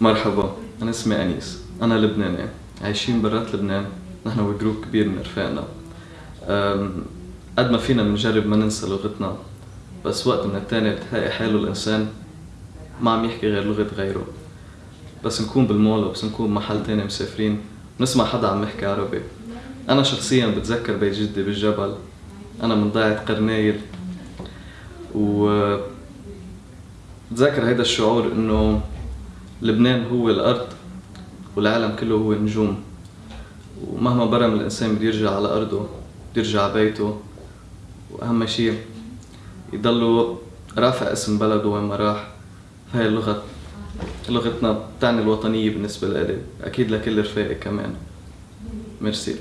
مرحبا أنا اسمي أنيس أنا لبناني عايشين برات لبنان نحن وجروب كبير من رفاقنا. قد ما فينا بنجرب ما ننسى لغتنا بس وقت من التاني بتلاقي حاله الإنسان ما عم يحكي غير لغة غيره. بس نكون بالمول أو بس نكون محل تاني مسافرين نسمع حدا عم يحكي عربي. أنا شخصيا بتذكر بيت جدي بالجبل أنا من ضيعة قرنايل. و بتذكر هيدا الشعور إنه لبنان هو الأرض والعالم كله هو نجوم ومهما برم الإنسان بده يرجع على أرضه بده يرجع على بيته. وأهم شي يضله رافع اسم بلده وين ما راح. فهي اللغة لغتنا بتعني الوطنية بالنسبة لإلي أكيد لكل رفاقي كمان. ميرسي.